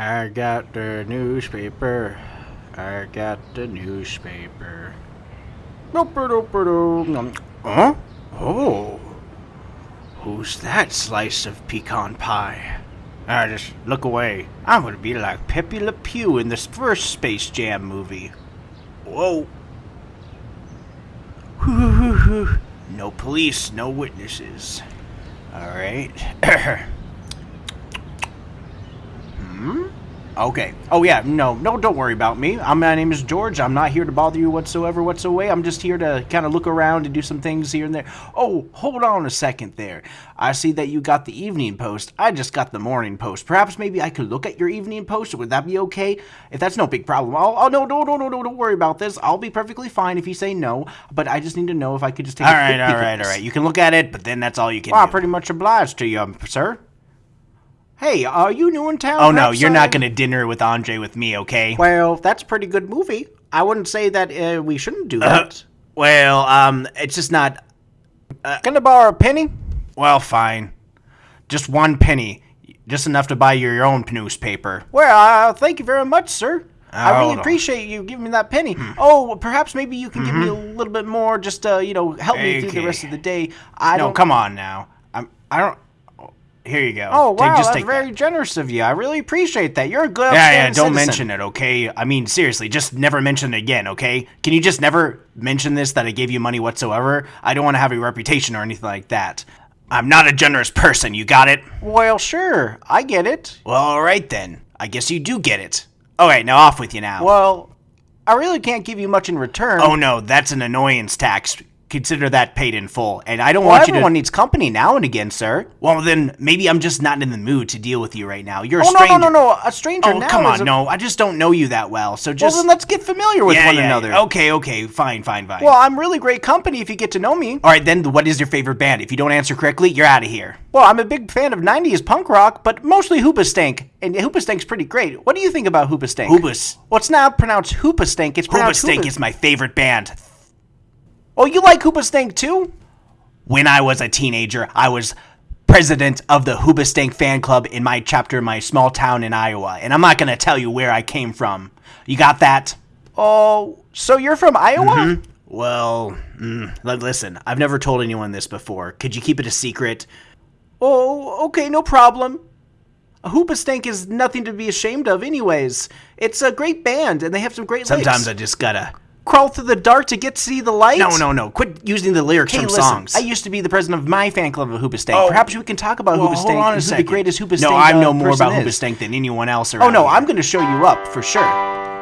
I got the newspaper. I got the newspaper. Doop-a-doop-a-doo. Huh? Oh. Who's that slice of pecan pie? Ah, just look away. I'm gonna be like Pepe Le Pew in this first Space Jam movie. Whoa. No police, no witnesses. Alright. hmm? Okay. Oh yeah, no, no, don't worry about me. I'm, my name is George. I'm not here to bother you whatsoever, whatsoever. I'm just here to kind of look around and do some things here and there. Oh, hold on a second there. I see that you got the evening post. I just got the morning post. Perhaps maybe I could look at your evening post. Would that be okay? If that's no big problem. I'll, oh no, no, no, no, no, don't worry about this. I'll be perfectly fine if you say no. But I just need to know if I could just take. All a right, all right, all this. You can look at it, but then that's all you can Well, I'm pretty much obliged to you, um, sir. Hey, are you new in town? oh no, you're not gonna dinner with Andre with me, okay? Well, that's a pretty good movie. I wouldn't say that uh, we shouldn't do Uh, that. well, um, it's just not. Can I borrow a penny? Well, fine. Just one penny, just enough to buy your own newspaper. Well, uh, thank you very much, sir. I hold really on. appreciate you giving me that penny. Oh, perhaps maybe you can give me a little bit more, just uh, you know, help me through the Mm-hmm. Okay. rest of the day. I No, don't. come on now. I'm. I don't. Here you go. Oh Take- wow, just that's very that. generous of you. I really appreciate that. You're a good. Yeah, yeah. Don't citizen. mention it, okay? I mean, seriously, just never mention it again, okay? Can you just never mention this that I gave you money whatsoever? I don't want to have a reputation or anything like that. I'm not a generous person. You got it? Well, sure, I get it. Well, all right then. I guess you do get it. All right, now off with you now. Well, I really can't give you much in return. oh no, that's an annoyance tax. Consider that paid in full, and I don't well, want you to. everyone needs company now and again, sir. Well, then maybe I'm just not in the mood to deal with you right now. You're a Oh no, stranger. no, no, no! A stranger Oh now. come on, a- no, I just don't know you that well. So just. Well, then let's get familiar with yeah, one yeah, another. Okay, okay, fine, fine, fine. Well, I'm really great company if you get to know me. All right, then what is your favorite band? If you don't answer correctly, you're out of here. Well, I'm a big fan of 90s punk rock, but mostly Hoopastank. And Hoopastank's pretty great. What do you think about Hoopastank? Hoobas. Well, it's not pronounced Hoopastank. It's pronounced Hoobastank Hoopas- is my favorite band. Oh, you like Hoopastank too? When I was a teenager, I was president of the Hoobastank fan club in my chapter in my small town in Iowa, and I'm not going to tell you where I came from. You got that? Oh, so you're from Iowa? Mm-hmm. Well, mm, listen, I've never told anyone this before. Could you keep it a secret? Oh, okay, no problem. A Hoopastank is nothing to be ashamed of, anyways. It's a great band, and they have some great Sometimes lyrics. I just gotta. Crawl through the dark to get to see the light. No, no, no. Quit using the lyrics Hey, from listen, songs. I used to be the president of my fan club of Hoopastank. Oh. Perhaps we can talk about Well, Hoopastank hold on a second. the greatest Hoopastank No, I know uh, more about is. Hoobastank than anyone else Oh no, here. I'm going to show you up for sure.